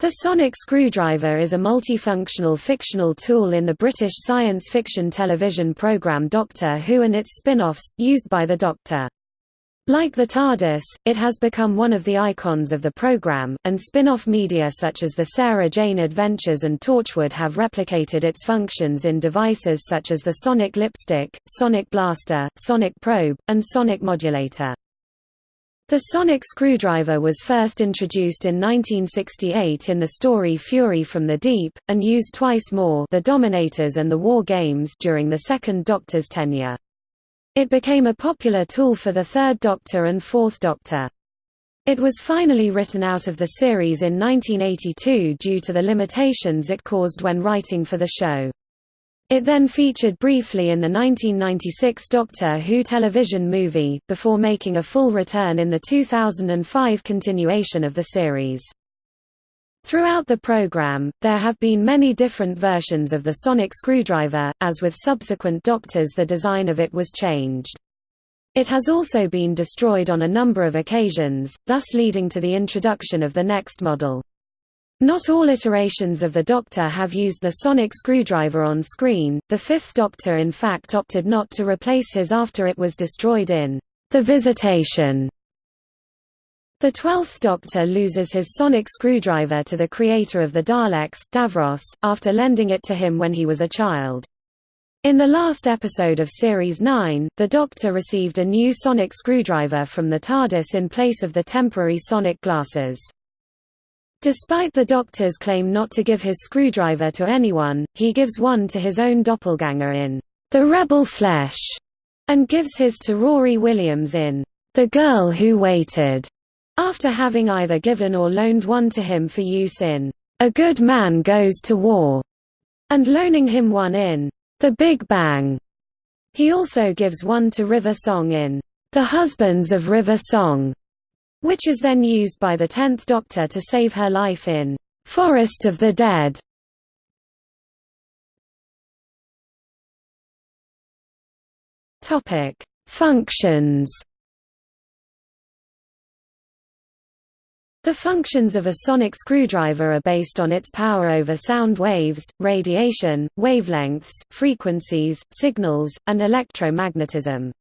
The sonic screwdriver is a multifunctional fictional tool in the British science fiction television programme Doctor Who and its spin-offs, used by the Doctor. Like the TARDIS, it has become one of the icons of the programme, and spin-off media such as the Sarah Jane Adventures and Torchwood have replicated its functions in devices such as the Sonic Lipstick, Sonic Blaster, Sonic Probe, and Sonic Modulator. The sonic screwdriver was first introduced in 1968 in the story Fury from the Deep, and used twice more the Dominators and the War Games during the Second Doctor's tenure. It became a popular tool for the Third Doctor and Fourth Doctor. It was finally written out of the series in 1982 due to the limitations it caused when writing for the show. It then featured briefly in the 1996 Doctor Who television movie, before making a full return in the 2005 continuation of the series. Throughout the program, there have been many different versions of the sonic screwdriver, as with subsequent Doctors the design of it was changed. It has also been destroyed on a number of occasions, thus leading to the introduction of the next model. Not all iterations of the Doctor have used the sonic screwdriver on screen, the Fifth Doctor in fact opted not to replace his after it was destroyed in The Visitation. The Twelfth Doctor loses his sonic screwdriver to the creator of the Daleks, Davros, after lending it to him when he was a child. In the last episode of Series 9, the Doctor received a new sonic screwdriver from the TARDIS in place of the temporary sonic glasses. Despite the Doctor's claim not to give his screwdriver to anyone, he gives one to his own doppelganger in The Rebel Flesh, and gives his to Rory Williams in The Girl Who Waited, after having either given or loaned one to him for use in A Good Man Goes to War, and loaning him one in The Big Bang. He also gives one to River Song in The Husbands of River Song, which is then used by the Tenth Doctor to save her life in Forest of the Dead. Topic: Functions. The functions of a sonic screwdriver are based on its power over sound waves, radiation, wavelengths, frequencies, signals, and electromagnetism.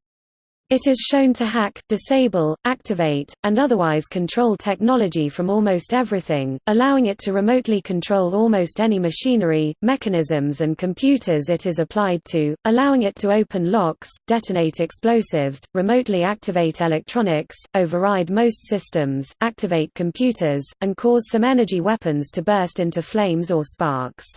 It is shown to hack, disable, activate, and otherwise control technology from almost everything, allowing it to remotely control almost any machinery, mechanisms and computers it is applied to, allowing it to open locks, detonate explosives, remotely activate electronics, override most systems, activate computers, and cause some energy weapons to burst into flames or sparks.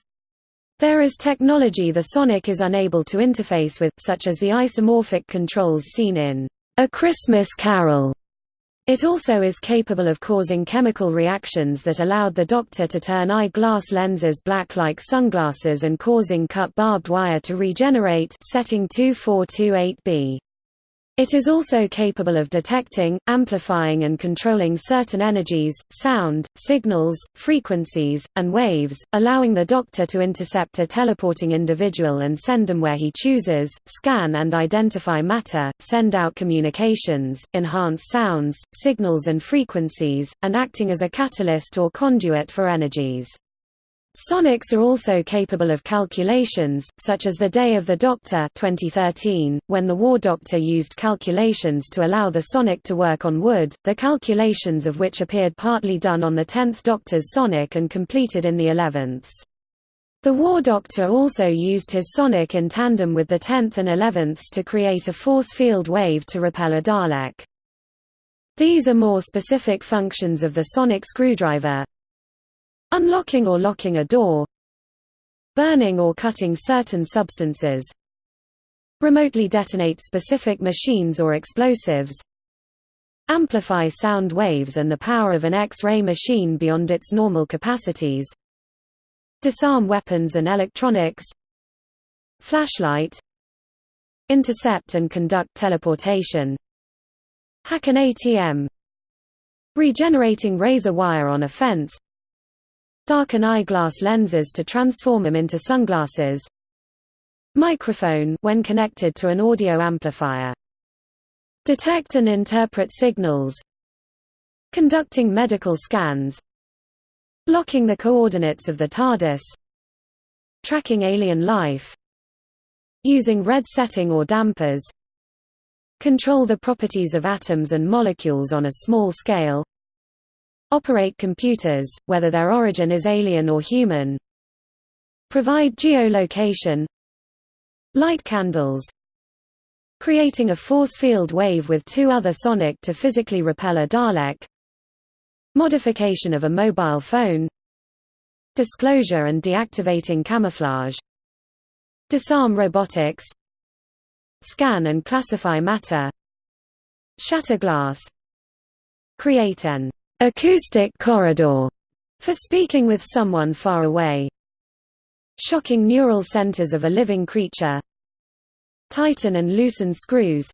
There is technology the Sonic is unable to interface with, such as the isomorphic controls seen in A Christmas Carol. It also is capable of causing chemical reactions that allowed the Doctor to turn eye-glass lenses black like sunglasses and causing cut barbed wire to regenerate setting 2428b. It is also capable of detecting, amplifying and controlling certain energies, sound, signals, frequencies, and waves, allowing the Doctor to intercept a teleporting individual and send them where he chooses, scan and identify matter, send out communications, enhance sounds, signals and frequencies, and acting as a catalyst or conduit for energies. Sonics are also capable of calculations, such as the Day of the Doctor 2013, when the War Doctor used calculations to allow the Sonic to work on wood, the calculations of which appeared partly done on the 10th Doctor's Sonic and completed in the 11th. The War Doctor also used his Sonic in tandem with the 10th and 11th to create a force field wave to repel a Dalek. These are more specific functions of the sonic screwdriver, Unlocking or locking a door Burning or cutting certain substances Remotely detonate specific machines or explosives Amplify sound waves and the power of an X-ray machine beyond its normal capacities Disarm weapons and electronics Flashlight Intercept and conduct teleportation Hack an ATM Regenerating razor wire on a fence darken eyeglass lenses to transform them into sunglasses. Microphone when connected to an audio amplifier. Detect and interpret signals. Conducting medical scans. Locking the coordinates of the TARDIS. Tracking alien life. Using red setting or dampers. Control the properties of atoms and molecules on a small scale operate computers, whether their origin is alien or human. Provide geolocation. Light candles. Creating a force field wave with two other sonic to physically repel a Dalek. Modification of a mobile phone. Disclosure and deactivating camouflage. Disarm robotics. Scan and classify matter. Shatter glass. Create an acoustic corridor for speaking with someone far away. Shocking neural centers of a living creature. Tighten and loosen screws.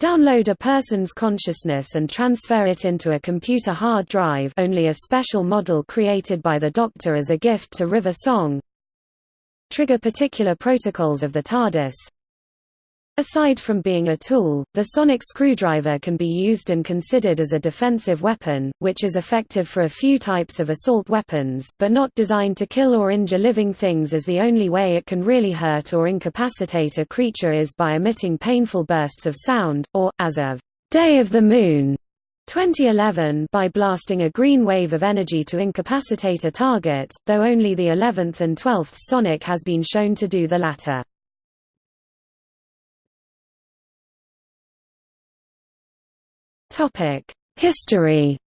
Download a person's consciousness and transfer it into a computer hard drive. Only a special model created by the Doctor as a gift to River Song. Trigger particular protocols of the TARDIS Aside from being a tool, the sonic screwdriver can be used and considered as a defensive weapon, which is effective for a few types of assault weapons, but not designed to kill or injure living things as the only way it can really hurt or incapacitate a creature is by emitting painful bursts of sound, or, as of Day of the Moon 2011 by blasting a green wave of energy to incapacitate a target, though only the 11th and 12th sonic has been shown to do the latter. Topic: History.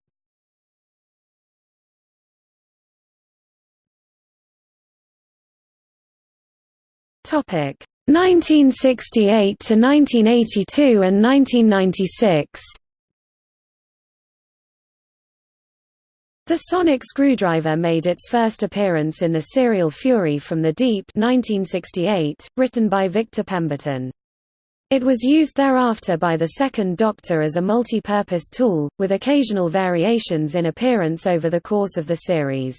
Topic: 1968 to 1982 and 1996. The sonic screwdriver made its first appearance in the serial Fury from the Deep 1968, written by Victor Pemberton. It was used thereafter by the Second Doctor as a multi-purpose tool, with occasional variations in appearance over the course of the series.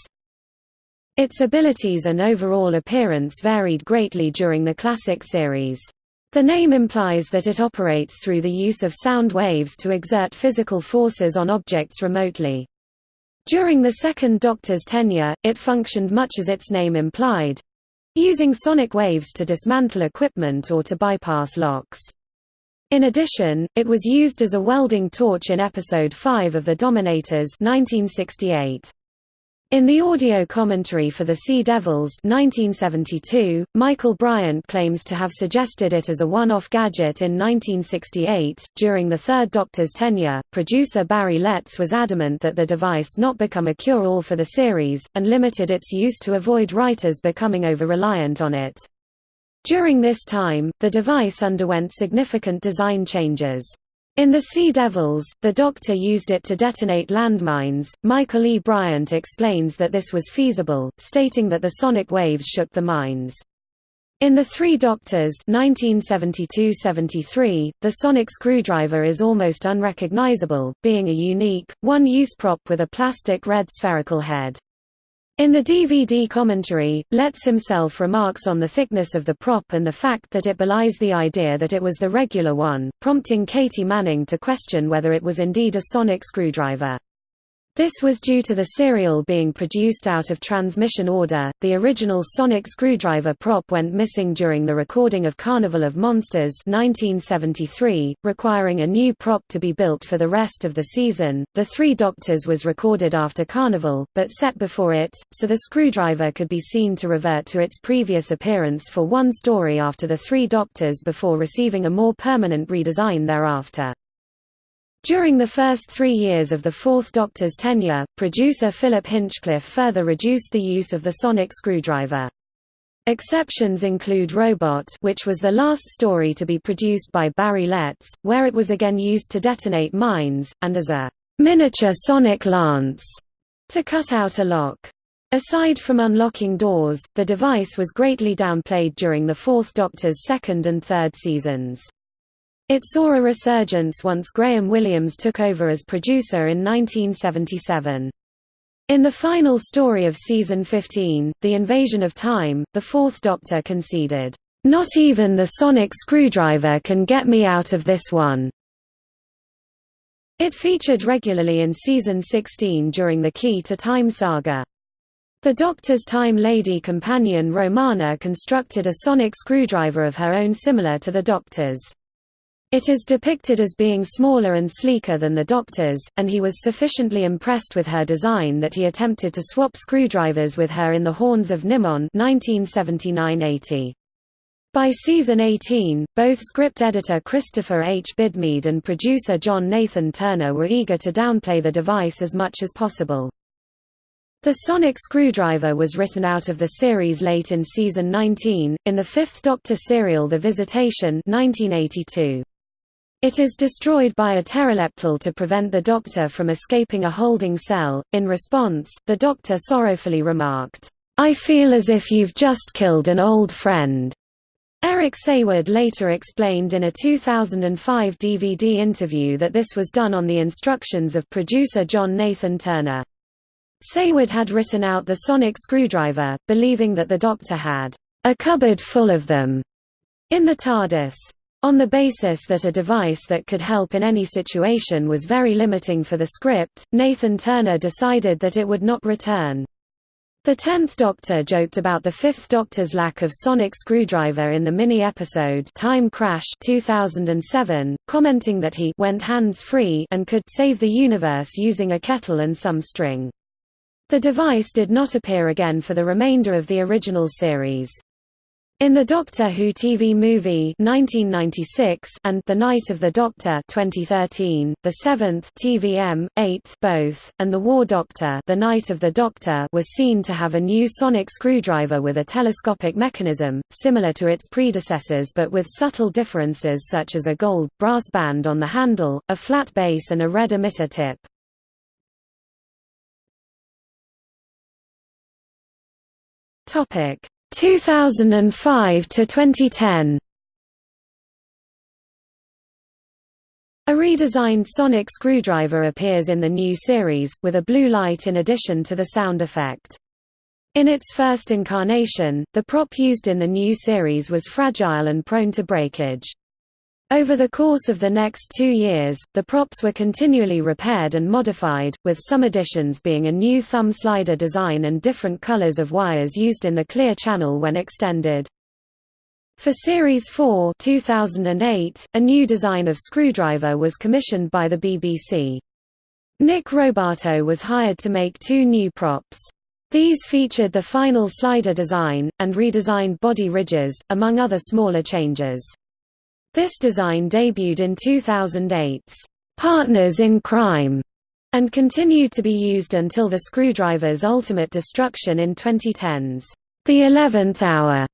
Its abilities and overall appearance varied greatly during the classic series. The name implies that it operates through the use of sound waves to exert physical forces on objects remotely. During the Second Doctor's tenure, it functioned much as its name implied, using sonic waves to dismantle equipment or to bypass locks. In addition, it was used as a welding torch in Episode 5 of The Dominators 1968. In the audio commentary for The Sea Devils 1972, Michael Briant claims to have suggested it as a one-off gadget in 1968. During the Third Doctor's tenure, producer Barry Letts was adamant that the device not become a cure-all for the series, and limited its use to avoid writers becoming over-reliant on it. During this time, the device underwent significant design changes. In The Sea Devils, the Doctor used it to detonate landmines. Michael E. Briant explains that this was feasible, stating that the sonic waves shook the mines. In The Three Doctors 1972–73, the sonic screwdriver is almost unrecognizable, being a unique, one-use prop with a plastic red spherical head. In the DVD commentary, Letts himself remarks on the thickness of the prop and the fact that it belies the idea that it was the regular one, prompting Katy Manning to question whether it was indeed a sonic screwdriver. This was due to the serial being produced out of transmission order. The original sonic screwdriver prop went missing during the recording of Carnival of Monsters 1973, requiring a new prop to be built for the rest of the season. The Three Doctors was recorded after Carnival, but set before it, so the screwdriver could be seen to revert to its previous appearance for one story after the Three Doctors before receiving a more permanent redesign thereafter. During the first three years of the Fourth Doctor's tenure, producer Philip Hinchcliffe further reduced the use of the sonic screwdriver. Exceptions include Robot which was the last story to be produced by Barry Letts, where it was again used to detonate mines, and as a miniature sonic lance to cut out a lock. Aside from unlocking doors, the device was greatly downplayed during the Fourth Doctor's second and third seasons. It saw a resurgence once Graham Williams took over as producer in 1977. In the final story of season 15, The Invasion of Time, the Fourth Doctor conceded, "...not even the sonic screwdriver can get me out of this one." It featured regularly in season 16 during the Key to Time saga. The Doctor's Time Lady companion Romana constructed a sonic screwdriver of her own similar to the Doctor's. It is depicted as being smaller and sleeker than the Doctor's, and he was sufficiently impressed with her design that he attempted to swap screwdrivers with her in The Horns of Nimon 1979–80. By season 18, both script editor Christopher H. Bidmead and producer John Nathan Turner were eager to downplay the device as much as possible. The sonic screwdriver was written out of the series late in season 19, in the fifth Doctor serial The Visitation 1982. It is destroyed by a Terileptil to prevent the Doctor from escaping a holding cell. In response, the Doctor sorrowfully remarked, I feel as if you've just killed an old friend. Eric Saward later explained in a 2005 DVD interview that this was done on the instructions of producer John Nathan Turner. Saward had written out the sonic screwdriver, believing that the Doctor had a cupboard full of them in the TARDIS. On the basis that a device that could help in any situation was very limiting for the script, Nathan Turner decided that it would not return. The Tenth Doctor joked about the Fifth Doctor's lack of sonic screwdriver in the mini-episode Time Crash 2007, commenting that he went hands-free and could save the universe using a kettle and some string. The device did not appear again for the remainder of the original series. In the Doctor Who TV movie 1996 and The Night of the Doctor 2013, the 7th TVM, 8th both, and The War Doctor The Night of the Doctor was seen to have a new sonic screwdriver with a telescopic mechanism, similar to its predecessors but with subtle differences such as a gold, brass band on the handle, a flat base and a red emitter tip. Topic 2005 to 2010 A redesigned sonic screwdriver appears in the new series, with a blue light in addition to the sound effect. In its first incarnation, the prop used in the new series was fragile and prone to breakage. Over the course of the next two years, the props were continually repaired and modified, with some additions being a new thumb slider design and different colors of wires used in the clear channel when extended. For Series 4 2008, a new design of screwdriver was commissioned by the BBC. Nick Robatto was hired to make two new props. These featured the final slider design, and redesigned body ridges, among other smaller changes. This design debuted in 2008's Partners in Crime and continued to be used until the screwdriver's ultimate destruction in 2010's The Eleventh Hour.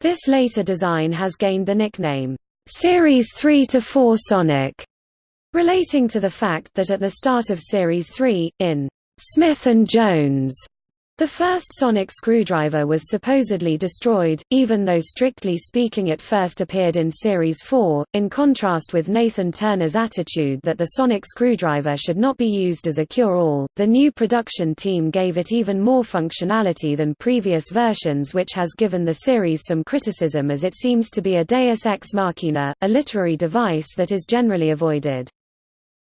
This later design has gained the nickname Series 3 to 4 Sonic, relating to the fact that at the start of Series 3, in Smith and Jones, the first sonic screwdriver was supposedly destroyed, even though strictly speaking it first appeared in Series 4, in contrast with Nathan Turner's attitude that the sonic screwdriver should not be used as a cure-all. The new production team gave it even more functionality than previous versions which has given the series some criticism as it seems to be a deus ex machina, a literary device that is generally avoided.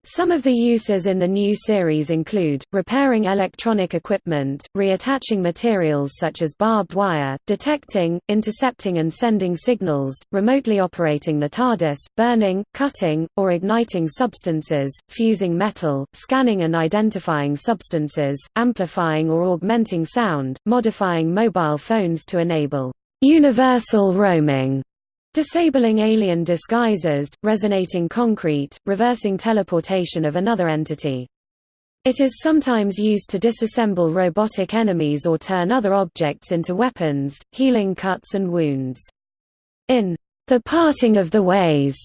Some of the uses in the new series include, repairing electronic equipment, reattaching materials such as barbed wire, detecting, intercepting and sending signals, remotely operating the TARDIS, burning, cutting, or igniting substances, fusing metal, scanning and identifying substances, amplifying or augmenting sound, modifying mobile phones to enable universal roaming Disabling alien disguises, resonating concrete, reversing teleportation of another entity. It is sometimes used to disassemble robotic enemies or turn other objects into weapons, healing cuts and wounds. In The Parting of the Ways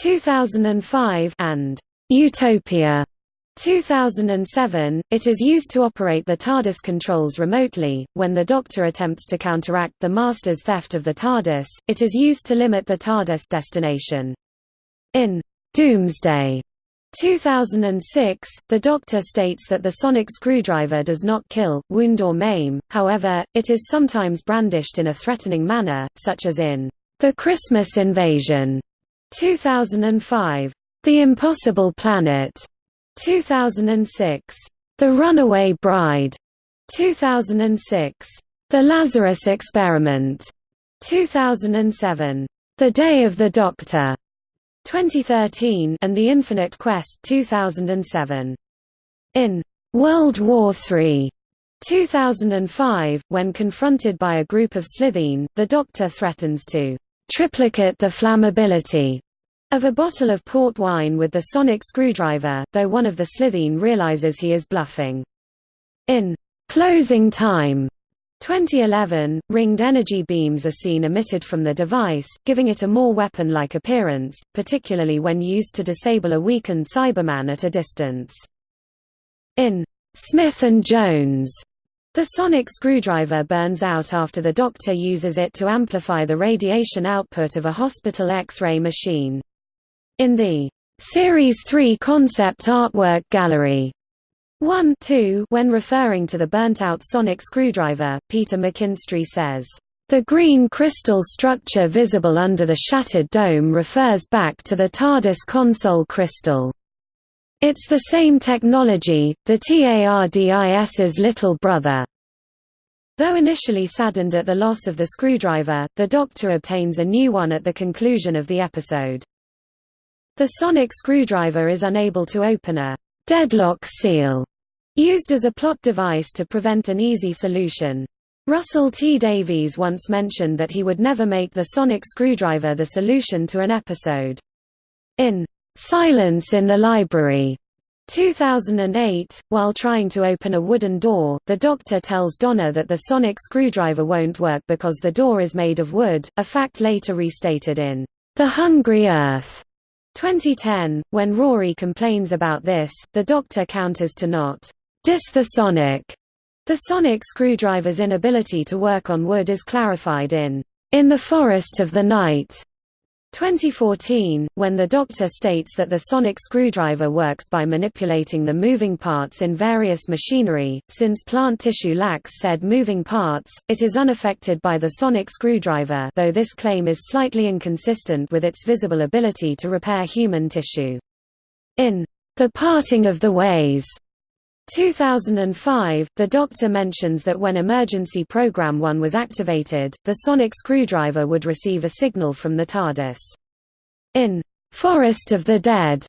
2005 and Utopia 2007, it is used to operate the TARDIS controls remotely. When the Doctor attempts to counteract the Master's theft of the TARDIS, it is used to limit the TARDIS destination. In Doomsday 2006, the Doctor states that the sonic screwdriver does not kill, wound or maim, however, it is sometimes brandished in a threatening manner, such as in The Christmas Invasion 2005. The Impossible Planet, 2006. The Runaway Bride, 2006. The Lazarus Experiment, 2007. The Day of the Doctor, 2013 and The Infinite Quest 2007. In World War III 2005, when confronted by a group of Slitheen, the Doctor threatens to triplicate the flammability of a bottle of port wine with the sonic screwdriver, though one of the Slitheen realizes he is bluffing. In Closing Time 2011, ringed energy beams are seen emitted from the device, giving it a more weapon-like appearance, particularly when used to disable a weakened Cyberman at a distance. In Smith and Jones, the sonic screwdriver burns out after the doctor uses it to amplify the radiation output of a hospital X-ray machine. In the Series 3 concept artwork gallery, 1 2 When referring to the burnt-out sonic screwdriver, Peter McKinstry says, "...the green crystal structure visible under the shattered dome refers back to the TARDIS console crystal. It's the same technology, the TARDIS's little brother." Though initially saddened at the loss of the screwdriver, the Doctor obtains a new one at the conclusion of the episode. The sonic screwdriver is unable to open a deadlock seal, used as a plot device to prevent an easy solution. Russell T. Davies once mentioned that he would never make the sonic screwdriver the solution to an episode. In Silence in the Library 2008, while trying to open a wooden door, the Doctor tells Donna that the sonic screwdriver won't work because the door is made of wood, a fact later restated in The Hungry Earth 2010, when Rory complains about this, the Doctor counters to not dis the sonic. The sonic screwdriver's inability to work on wood is clarified in In the Forest of the Night 2014, when the Doctor states that the sonic screwdriver works by manipulating the moving parts in various machinery, since plant tissue lacks said moving parts, it is unaffected by the sonic screwdriver though this claim is slightly inconsistent with its visible ability to repair human tissue. In The Parting of the Ways 2005, the Doctor mentions that when Emergency Program 1 was activated, the sonic screwdriver would receive a signal from the TARDIS. In Forest of the Dead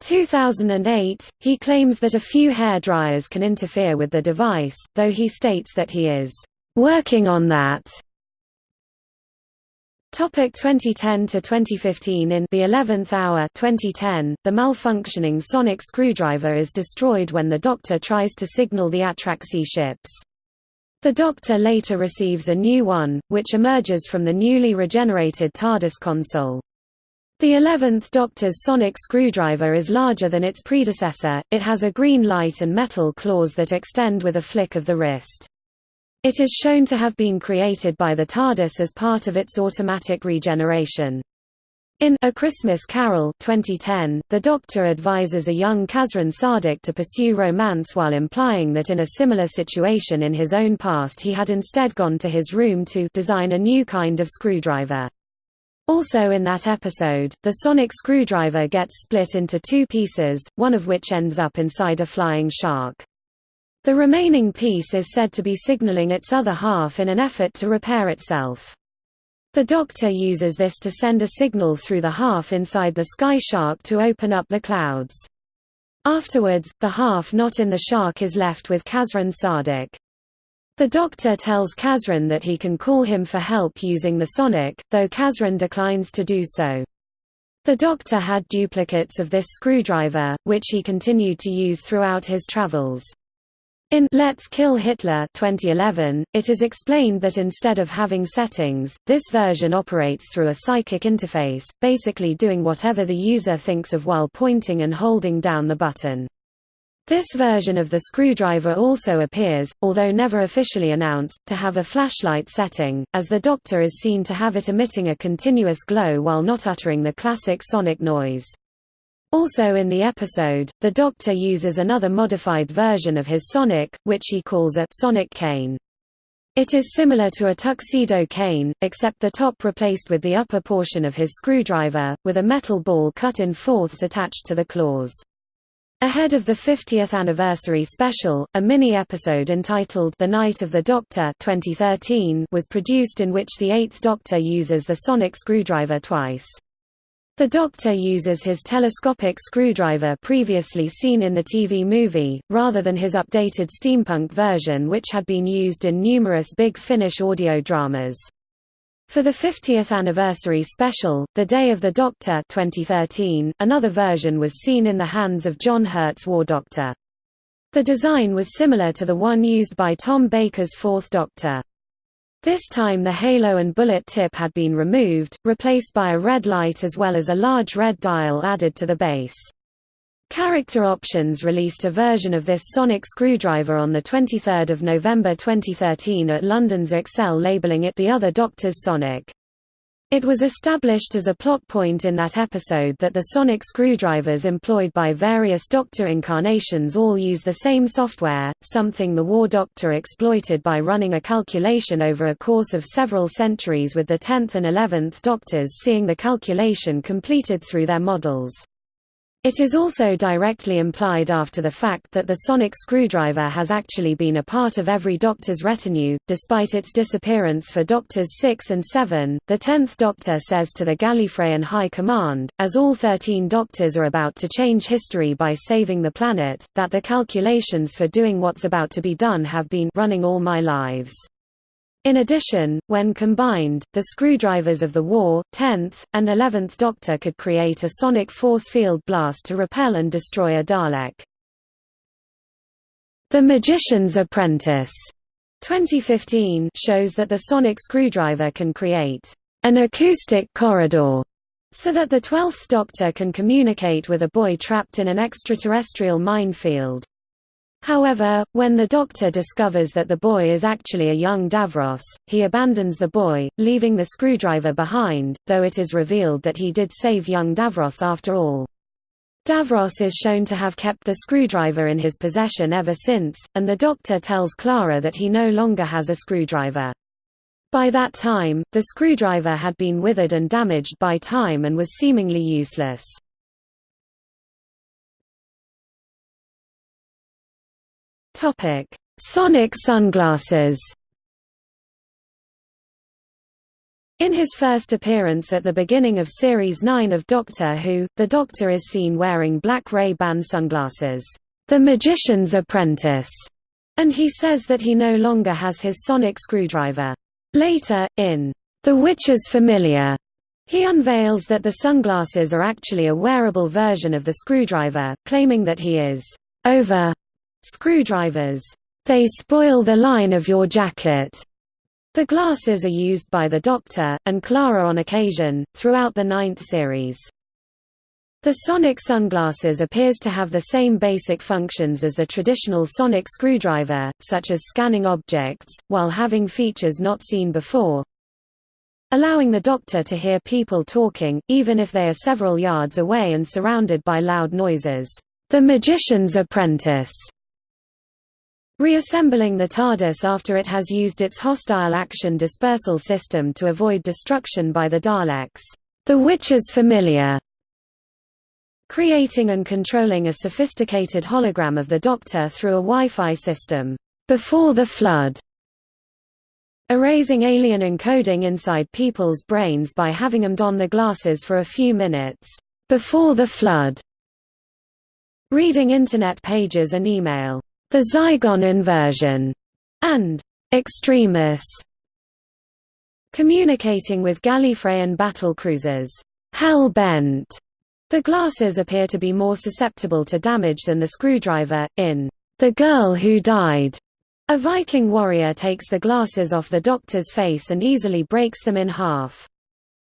2008, he claims that a few hair dryers can interfere with the device, though he states that he is working on that. Topic 2010 to 2015 In the 11th hour 2010, the malfunctioning sonic screwdriver is destroyed when the Doctor tries to signal the Atraxi ships. The Doctor later receives a new one, which emerges from the newly regenerated TARDIS console. The 11th Doctor's sonic screwdriver is larger than its predecessor, it has a green light and metal claws that extend with a flick of the wrist. It is shown to have been created by the TARDIS as part of its automatic regeneration. In A Christmas Carol 2010, the Doctor advises a young Kazran Sardick to pursue romance while implying that in a similar situation in his own past he had instead gone to his room to design a new kind of screwdriver. Also in that episode, the sonic screwdriver gets split into two pieces, one of which ends up inside a flying shark. The remaining piece is said to be signaling its other half in an effort to repair itself. The Doctor uses this to send a signal through the half inside the sky shark to open up the clouds. Afterwards, the half not in the shark is left with Kazran Sardick. The Doctor tells Kazran that he can call him for help using the sonic, though Kazran declines to do so. The Doctor had duplicates of this screwdriver, which he continued to use throughout his travels. In Let's Kill Hitler 2011, it is explained that instead of having settings, this version operates through a psychic interface, basically doing whatever the user thinks of while pointing and holding down the button. This version of the screwdriver also appears, although never officially announced, to have a flashlight setting, as the Doctor is seen to have it emitting a continuous glow while not uttering the classic sonic noise. Also in the episode, the Doctor uses another modified version of his Sonic, which he calls a Sonic Cane. It is similar to a tuxedo cane, except the top replaced with the upper portion of his screwdriver, with a metal ball cut in fourths attached to the claws. Ahead of the 50th anniversary special, a mini-episode entitled The Night of the Doctor 2013 was produced in which the Eighth Doctor uses the sonic screwdriver twice. The Doctor uses his telescopic screwdriver previously seen in the TV movie, rather than his updated steampunk version which had been used in numerous Big Finish audio dramas. For the 50th anniversary special, The Day of the Doctor 2013, another version was seen in the hands of John Hurt's War Doctor. The design was similar to the one used by Tom Baker's Fourth Doctor. This time the halo and bullet tip had been removed, replaced by a red light as well as a large red dial added to the base. Character Options released a version of this sonic screwdriver on 23 November 2013 at London's Excel labeling it the other Doctor's Sonic. It was established as a plot point in that episode that the sonic screwdrivers employed by various Doctor incarnations all use the same software, something the War Doctor exploited by running a calculation over a course of several centuries with the 10th and 11th Doctors seeing the calculation completed through their models. It is also directly implied after the fact that the sonic screwdriver has actually been a part of every Doctor's retinue, despite its disappearance for Doctors 6 and 7. The Tenth Doctor says to the Gallifreyan High Command, as all 13 Doctors are about to change history by saving the planet, that the calculations for doing what's about to be done have been running all my lives. In addition, when combined, the screwdrivers of the War, 10th, and 11th Doctor could create a sonic force field blast to repel and destroy a Dalek. The Magician's Apprentice 2015 shows that the sonic screwdriver can create an acoustic corridor so that the 12th Doctor can communicate with a boy trapped in an extraterrestrial minefield. However, when the Doctor discovers that the boy is actually a young Davros, he abandons the boy, leaving the screwdriver behind, though it is revealed that he did save young Davros after all. Davros is shown to have kept the screwdriver in his possession ever since, and the Doctor tells Clara that he no longer has a screwdriver. By that time, the screwdriver had been withered and damaged by time and was seemingly useless. Topic: Sonic sunglasses. In his first appearance at the beginning of Series 9 of Doctor Who, the Doctor is seen wearing black Ray-Ban sunglasses, the magician's apprentice, and he says that he no longer has his sonic screwdriver. Later, in The Witch's Familiar, he unveils that the sunglasses are actually a wearable version of the screwdriver, claiming that he is over Screwdrivers. They spoil the line of your jacket. The glasses are used by the Doctor, and Clara on occasion, throughout the ninth series. The sonic sunglasses appears to have the same basic functions as the traditional sonic screwdriver, such as scanning objects, while having features not seen before, allowing the Doctor to hear people talking, even if they are several yards away and surrounded by loud noises. The Magician's Apprentice Reassembling the TARDIS after it has used its hostile action dispersal system to avoid destruction by the Daleks. The Witch's Familiar. Creating and controlling a sophisticated hologram of the Doctor through a Wi-Fi system. Before the Flood. Erasing alien encoding inside people's brains by having them don the glasses for a few minutes. Before the Flood. Reading Internet pages and email the Zygon inversion, and Extremis. Communicating with Gallifreyan battlecruisers, Hell-Bent. The glasses appear to be more susceptible to damage than the screwdriver. In The Girl Who Died, a Viking warrior takes the glasses off the Doctor's face and easily breaks them in half.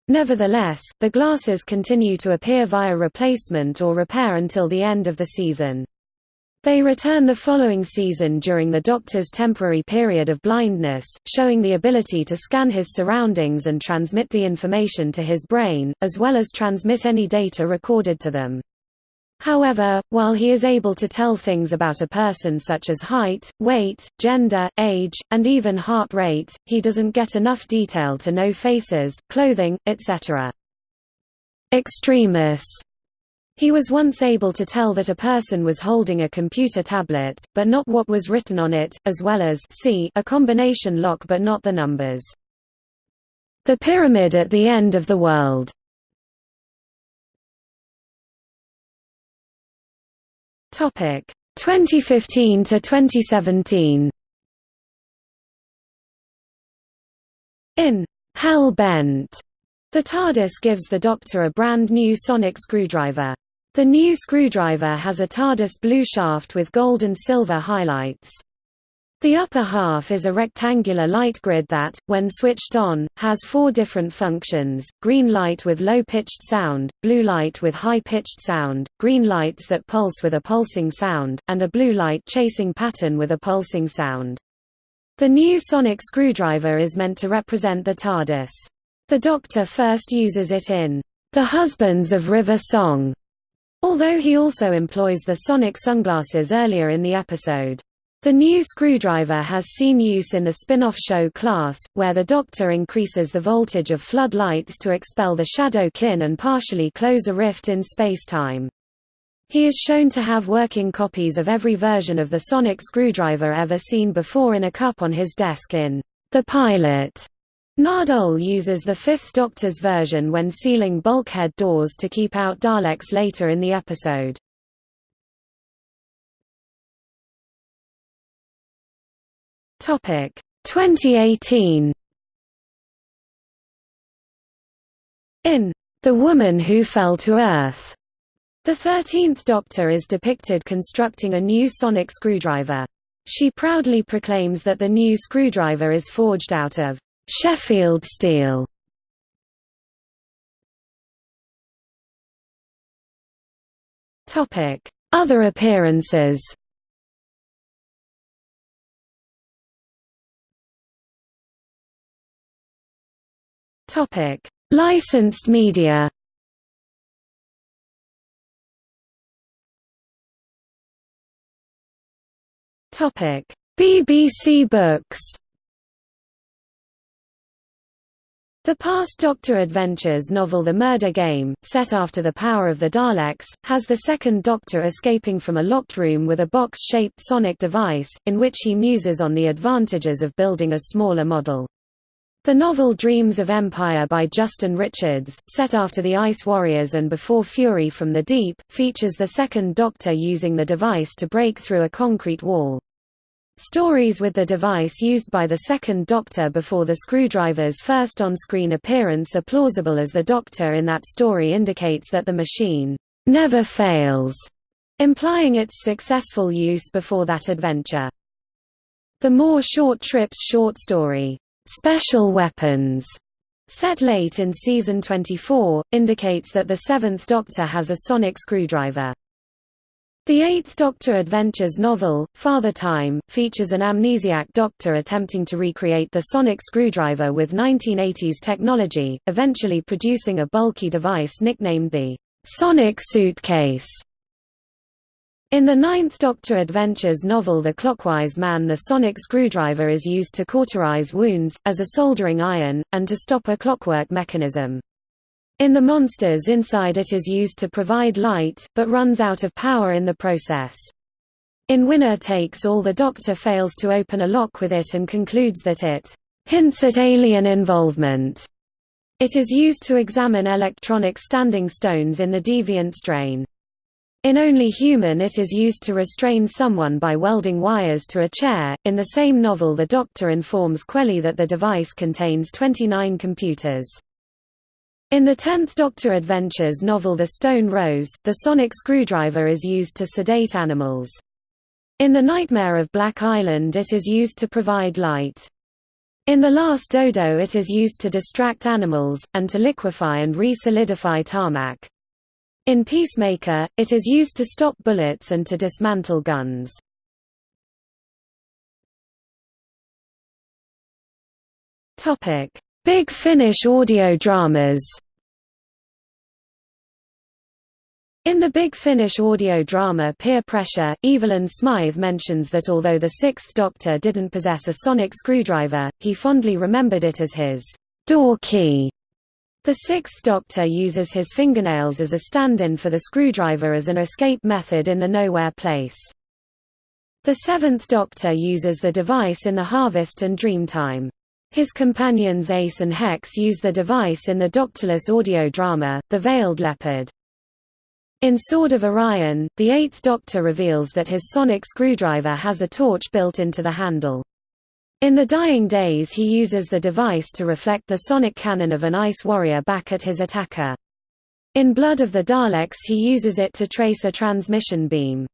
Nevertheless, the glasses continue to appear via replacement or repair until the end of the season. They return the following season during the Doctor's temporary period of blindness, showing the ability to scan his surroundings and transmit the information to his brain, as well as transmit any data recorded to them. However, while he is able to tell things about a person such as height, weight, gender, age, and even heart rate, he doesn't get enough detail to know faces, clothing, etc. Extremis he was once able to tell that a person was holding a computer tablet, but not what was written on it, as well as a combination lock but not the numbers. The Pyramid at the End of the World Topic 2015 to 2017. In Hell Bent, the TARDIS gives the Doctor a brand new sonic screwdriver. The new screwdriver has a TARDIS blue shaft with gold and silver highlights. The upper half is a rectangular light grid that, when switched on, has four different functions, green light with low-pitched sound, blue light with high-pitched sound, green lights that pulse with a pulsing sound, and a blue light chasing pattern with a pulsing sound. The new sonic screwdriver is meant to represent the TARDIS. The Doctor first uses it in The Husbands of River Song, although he also employs the sonic sunglasses earlier in the episode. The new screwdriver has seen use in the spin-off show Class, where the Doctor increases the voltage of flood lights to expel the shadow kin and partially close a rift in space-time. He is shown to have working copies of every version of the sonic screwdriver ever seen before in a cup on his desk in The Pilot. Nardole uses the Fifth Doctor's version when sealing bulkhead doors to keep out Daleks later in the episode. Topic 2018 In The Woman Who Fell to Earth, the 13th Doctor is depicted constructing a new sonic screwdriver. She proudly proclaims that the new screwdriver is forged out of Sheffield steel. Other appearances Licensed media. Topic: BBC Books. The Past Doctor Adventures novel The Murder Game, set after The Power of the Daleks, has the second Doctor escaping from a locked room with a box-shaped sonic device, in which he muses on the advantages of building a smaller model. The novel Dreams of Empire by Justin Richards, set after The Ice Warriors and before Fury from the Deep, features the Second Doctor using the device to break through a concrete wall. Stories with the device used by the Second Doctor before the screwdriver's first on-screen appearance are plausible as the Doctor in that story indicates that the machine never fails, implying its successful use before that adventure. The More Short Trips short story, Special Weapons, set late in season 24, indicates that the Seventh Doctor has a sonic screwdriver. The Eighth Doctor Adventures novel, Father Time, features an amnesiac Doctor attempting to recreate the sonic screwdriver with 1980s technology, eventually producing a bulky device nicknamed the Sonic Suitcase. In the Ninth Doctor Adventures novel The Clockwise Man the sonic screwdriver is used to cauterize wounds, as a soldering iron, and to stop a clockwork mechanism. In the Monsters inside it is used to provide light, but runs out of power in the process. In Winner Takes All the Doctor fails to open a lock with it and concludes that it hints at alien involvement. It is used to examine electronic standing stones in the deviant strain. In Only Human it is used to restrain someone by welding wires to a chair. In the same novel the Doctor informs Quelly that the device contains 29 computers. In the Tenth Doctor Adventures novel The Stone Rose, the sonic screwdriver is used to sedate animals. In The Nightmare of Black Island it is used to provide light. In The Last Dodo it is used to distract animals, and to liquefy and re-solidify tarmac. In Peacemaker, it is used to stop bullets and to dismantle guns. Big Finish audio dramas In the Big Finish audio drama Peer Pressure, Evelyn Smythe mentions that although the Sixth Doctor didn't possess a sonic screwdriver, he fondly remembered it as his door key. The Sixth Doctor uses his fingernails as a stand-in for the screwdriver as an escape method in the Nowhere Place. The Seventh Doctor uses the device in the Harvest and Dreamtime. His companions Ace and Hex use the device in the Doctorless audio drama, The Veiled Leopard. In Sword of Orion, the Eighth Doctor reveals that his sonic screwdriver has a torch built into the handle. In The Dying Days he uses the device to reflect the sonic cannon of an ice warrior back at his attacker. In Blood of the Daleks he uses it to trace a transmission beam.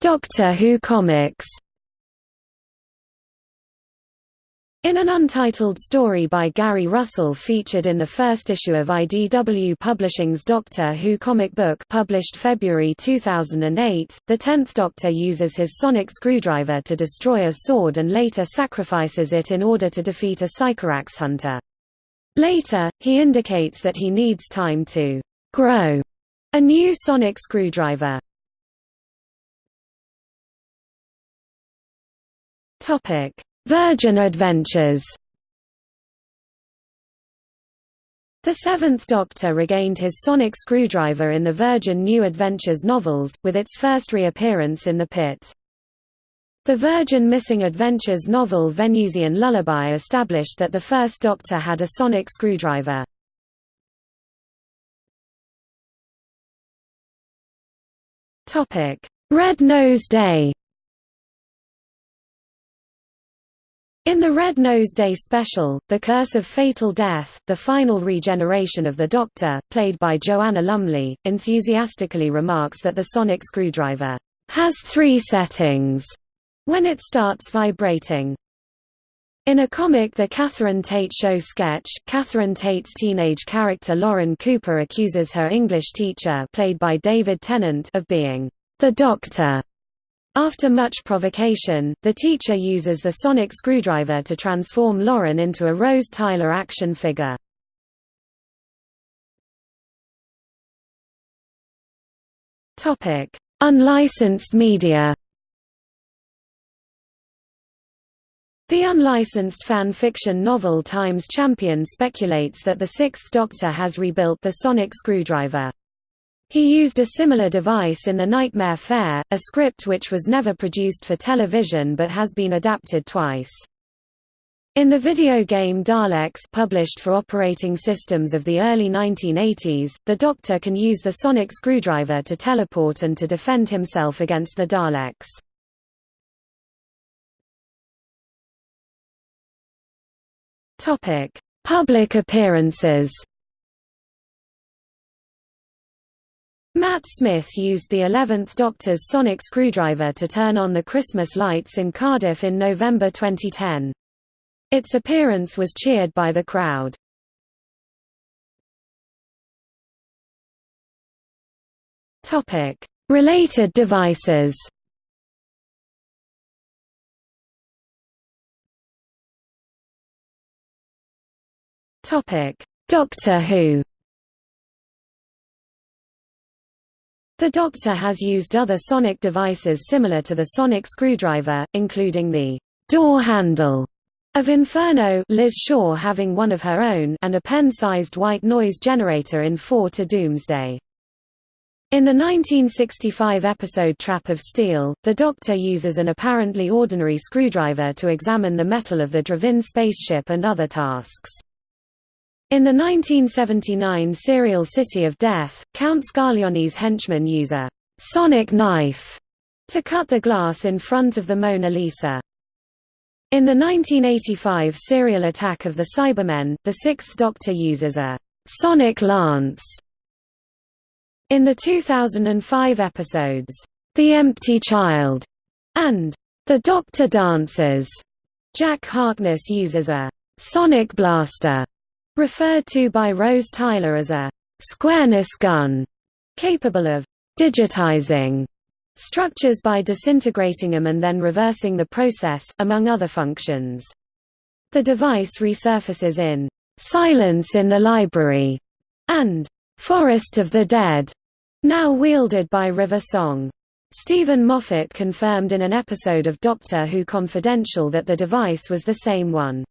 Doctor Who comics In an untitled story by Gary Russell featured in the first issue of IDW Publishing's Doctor Who comic book published February 2008, the Tenth Doctor uses his sonic screwdriver to destroy a sword and later sacrifices it in order to defeat a Sycorax hunter. Later, he indicates that he needs time to «grow» a new sonic screwdriver. Virgin Adventures The Seventh Doctor regained his sonic screwdriver in the Virgin New Adventures novels, with its first reappearance in The Pit. The Virgin Missing Adventures novel Venusian Lullaby established that the First Doctor had a sonic screwdriver. Red-Nose Day In the Red Nose Day special, The Curse of Fatal Death, the final regeneration of the Doctor, played by Joanna Lumley, enthusiastically remarks that the sonic screwdriver has three settings when it starts vibrating. In a comic The Catherine Tate Show sketch, Catherine Tate's teenage character Lauren Cooper accuses her English teacher played by David Tennant of being the Doctor after much provocation, the teacher uses the sonic screwdriver to transform Lauren into a Rose Tyler action figure. Unlicensed media The unlicensed fan fiction novel Times Champion speculates that the Sixth Doctor has rebuilt the sonic screwdriver. He used a similar device in The Nightmare Fair, a script which was never produced for television but has been adapted twice. In the video game Daleks published for operating systems of the early 1980s, the Doctor can use the sonic screwdriver to teleport and to defend himself against the Daleks. Public appearances Matt Smith used the 11th Doctor's sonic screwdriver to turn on the Christmas lights in Cardiff in November 2010. Its appearance was cheered by the crowd. Related devices Doctor Who The Doctor has used other sonic devices similar to the sonic screwdriver, including the door handle of Inferno Liz Shaw having one of her own and a pen-sized white noise generator in 4 to Doomsday. In the 1965 episode Trap of Steel, the Doctor uses an apparently ordinary screwdriver to examine the metal of the Dravin spaceship and other tasks. In the 1979 serial City of Death, Count Scarlioni's henchmen use a «sonic knife» to cut the glass in front of the Mona Lisa. In the 1985 serial Attack of the Cybermen, the Sixth Doctor uses a «sonic lance» In the 2005 episodes, The Empty Child and The Doctor Dances, Jack Harkness uses a sonic blaster referred to by Rose Tyler as a squareness gun, capable of digitizing structures by disintegrating them and then reversing the process, among other functions. The device resurfaces in Silence in the Library, and Forest of the Dead, now wielded by River Song. Steven Moffat confirmed in an episode of Doctor Who Confidential that the device was the same one.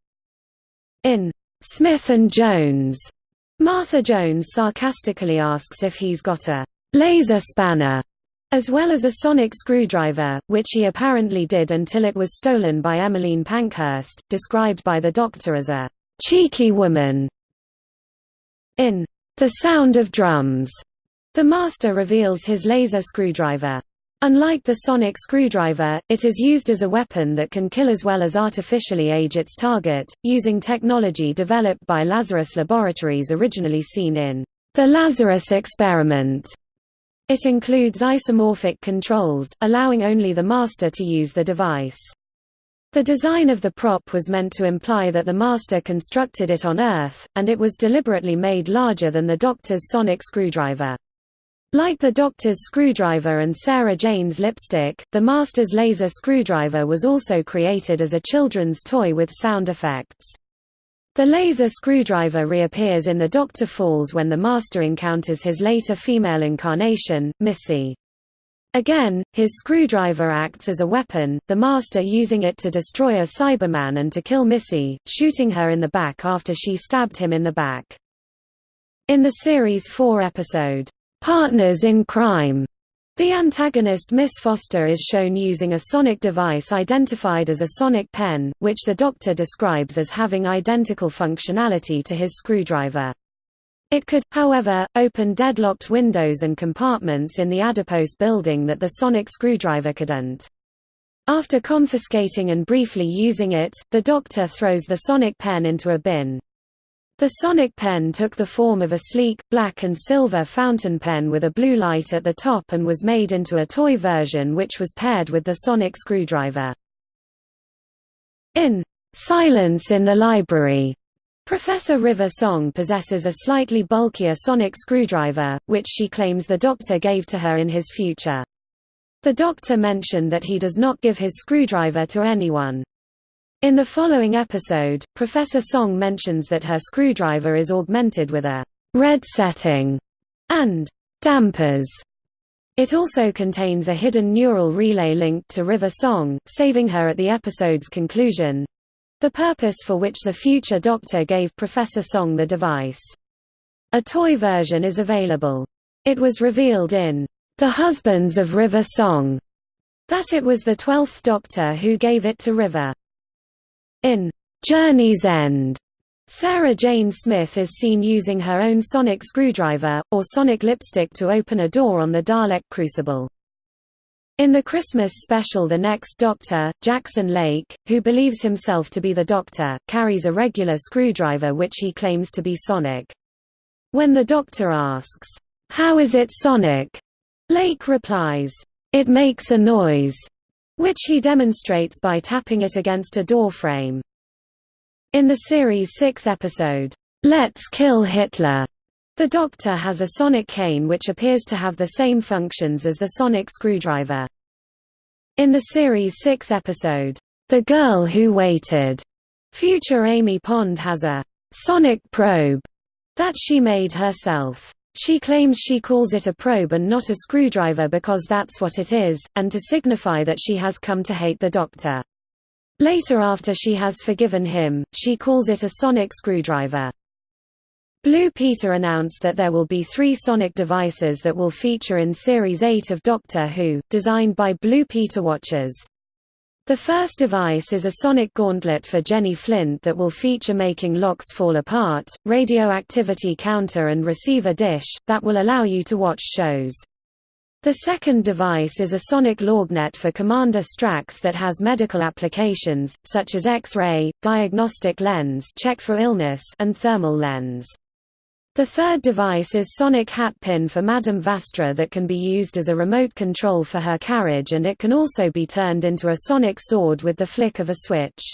In Smith and Jones, Martha Jones sarcastically asks if he's got a laser spanner as well as a sonic screwdriver, which he apparently did until it was stolen by Emmeline Pankhurst, described by the Doctor as a cheeky woman. In The Sound of Drums, the Master reveals his laser screwdriver. Unlike the sonic screwdriver, it is used as a weapon that can kill as well as artificially age its target, using technology developed by Lazarus Laboratories originally seen in The Lazarus Experiment. It includes isomorphic controls, allowing only the master to use the device. The design of the prop was meant to imply that the master constructed it on Earth, and it was deliberately made larger than the Doctor's sonic screwdriver. Like the Doctor's screwdriver and Sarah Jane's lipstick, the Master's laser screwdriver was also created as a children's toy with sound effects. The laser screwdriver reappears in The Doctor Falls when the Master encounters his later female incarnation, Missy. Again, his screwdriver acts as a weapon, the Master using it to destroy a Cyberman and to kill Missy, shooting her in the back after she stabbed him in the back. In the series 4 episode, "'Partners in Crime' The antagonist Miss Foster is shown using a sonic device identified as a sonic pen, which the Doctor describes as having identical functionality to his screwdriver. It could, however, open deadlocked windows and compartments in the adipose building that the sonic screwdriver couldn't. After confiscating and briefly using it, the Doctor throws the sonic pen into a bin. The Sonic pen took the form of a sleek, black and silver fountain pen with a blue light at the top and was made into a toy version which was paired with the Sonic screwdriver. In Silence in the Library, Professor River Song possesses a slightly bulkier sonic screwdriver, which she claims the doctor gave to her in his future. The doctor mentioned that he does not give his screwdriver to anyone. In the following episode, Professor Song mentions that her screwdriver is augmented with a red setting and dampers. It also contains a hidden neural relay linked to River Song, saving her at the episode's conclusion the purpose for which the future Doctor gave Professor Song the device. A toy version is available. It was revealed in The Husbands of River Song that it was the Twelfth Doctor who gave it to River. In Journey's End, Sarah Jane Smith is seen using her own sonic screwdriver, or sonic lipstick to open a door on the Dalek crucible. In the Christmas special The Next Doctor, Jackson Lake, who believes himself to be the Doctor, carries a regular screwdriver which he claims to be sonic. When the Doctor asks, "'How is it sonic?' Lake replies, "'It makes a noise' which he demonstrates by tapping it against a doorframe. In the series' 6 episode, Let's Kill Hitler, the Doctor has a sonic cane which appears to have the same functions as the sonic screwdriver. In the series' 6 episode, The Girl Who Waited, future Amy Pond has a sonic probe that she made herself. She claims she calls it a probe and not a screwdriver because that's what it is, and to signify that she has come to hate the doctor. Later after she has forgiven him, she calls it a sonic screwdriver. Blue Peter announced that there will be three sonic devices that will feature in Series 8 of Doctor Who, designed by Blue Peter Watchers. The first device is a sonic gauntlet for Jenny Flint that will feature making locks fall apart, radioactivity counter and receiver dish, that will allow you to watch shows. The second device is a sonic lorgnette for Commander Strax that has medical applications, such as X-ray, diagnostic lens check for illness and thermal lens. The third device is sonic hatpin for Madame Vastra that can be used as a remote control for her carriage and it can also be turned into a sonic sword with the flick of a switch.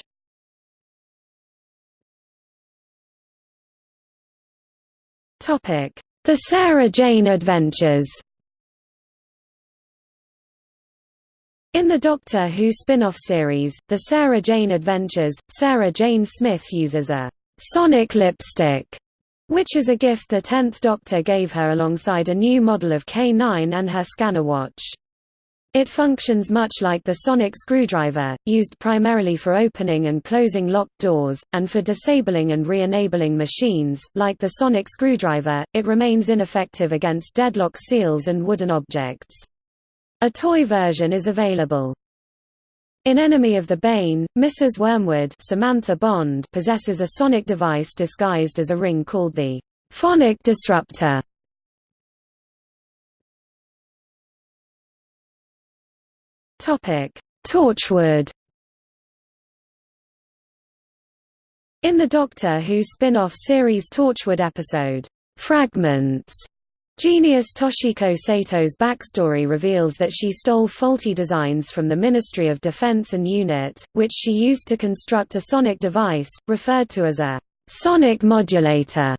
The Sarah Jane Adventures In the Doctor Who spin-off series, The Sarah Jane Adventures, Sarah Jane Smith uses a sonic lipstick, which is a gift the Tenth Doctor gave her alongside a new model of K9 and her scanner watch. It functions much like the sonic screwdriver, used primarily for opening and closing locked doors, and for disabling and re-enabling machines. Like the sonic screwdriver, it remains ineffective against deadlock seals and wooden objects. A toy version is available. In Enemy of the Bane, Mrs. Wormwood Samantha Bond possesses a sonic device disguised as a ring called the phonic disruptor. Torchwood In the Doctor Who spin-off series Torchwood episode, Fragments, Genius Toshiko Sato's backstory reveals that she stole faulty designs from the Ministry of Defense and UNIT, which she used to construct a sonic device, referred to as a sonic modulator,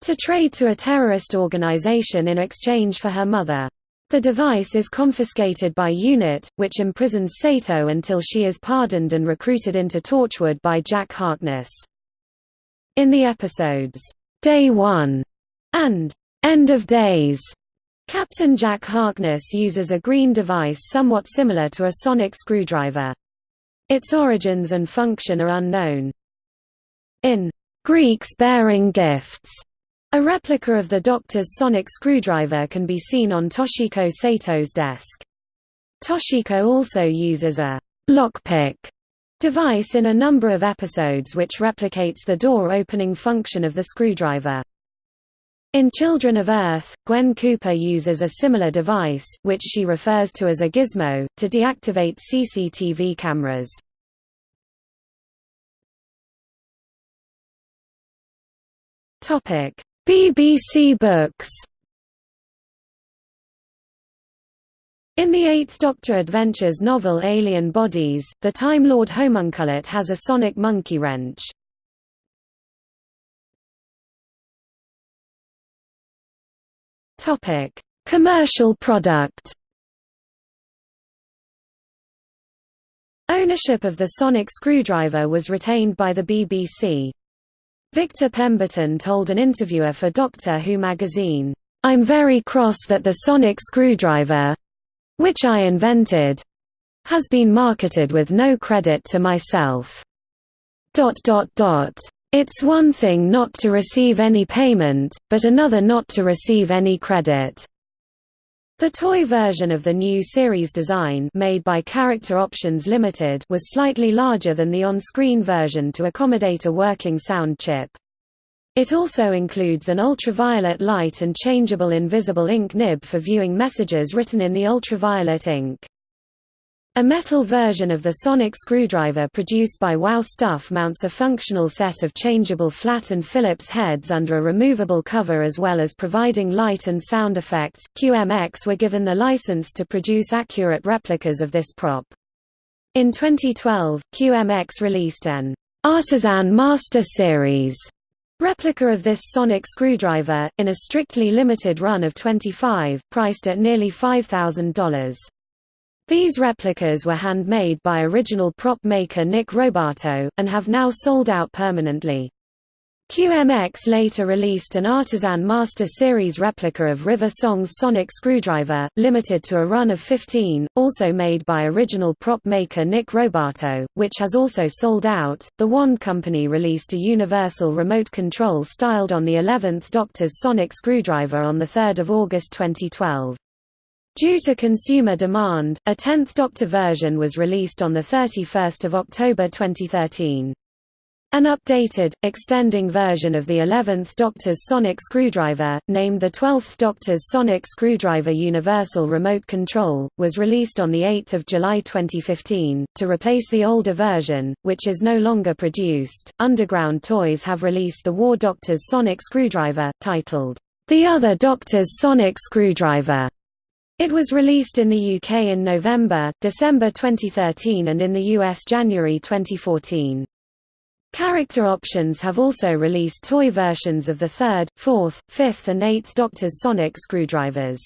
to trade to a terrorist organization in exchange for her mother. The device is confiscated by UNIT, which imprisons Sato until she is pardoned and recruited into Torchwood by Jack Harkness. In the episodes, Day 1 and End of Days, Captain Jack Harkness uses a green device somewhat similar to a sonic screwdriver. Its origins and function are unknown. In Greeks Bearing Gifts, a replica of the Doctor's sonic screwdriver can be seen on Toshiko Sato's desk. Toshiko also uses a lockpick device in a number of episodes which replicates the door-opening function of the screwdriver. In Children of Earth, Gwen Cooper uses a similar device, which she refers to as a gizmo, to deactivate CCTV cameras. Topic: BBC Books In the Eighth Doctor Adventures novel Alien Bodies, the Time Lord Homunculus has a sonic monkey wrench. Topic: Commercial product. Ownership of the sonic screwdriver was retained by the BBC. Victor Pemberton told an interviewer for Doctor Who magazine, "I'm very cross that the sonic screwdriver which I invented has been marketed with no credit to myself." It's one thing not to receive any payment, but another not to receive any credit. The toy version of the new series design made by Character Options Limited was slightly larger than the on-screen version to accommodate a working sound chip. It also includes an ultraviolet light and changeable invisible ink nib for viewing messages written in the ultraviolet ink. A metal version of the sonic screwdriver produced by Wow Stuff mounts a functional set of changeable flat and Phillips heads under a removable cover as well as providing light and sound effects. QMX were given the license to produce accurate replicas of this prop. In 2012, QMX released an Artisan Master Series replica of this sonic screwdriver, in a strictly limited run of 25, priced at nearly $5,000. These replicas were handmade by original prop maker Nick Robatto, and have now sold out permanently. QMX later released an Artisan Master Series replica of River Song's sonic screwdriver, limited to a run of 15, also made by original prop maker Nick Robatto, which has also sold out. The Wand Company released a universal remote control styled on the 11th Doctor's sonic screwdriver on 3 August 2012. Due to consumer demand, a 10th Doctor version was released on 31 October 2013. An updated, extending version of the 11th Doctor's sonic screwdriver, named the 12th Doctor's Sonic Screwdriver Universal Remote Control, was released on 8 July 2015. To replace the older version, which is no longer produced, Underground Toys have released the War Doctor's sonic screwdriver, titled, The Other Doctor's Sonic Screwdriver. It was released in the UK in November, December 2013 and in the US January 2014. Character Options have also released toy versions of the 3rd, 4th, 5th and 8th Doctor's sonic screwdrivers.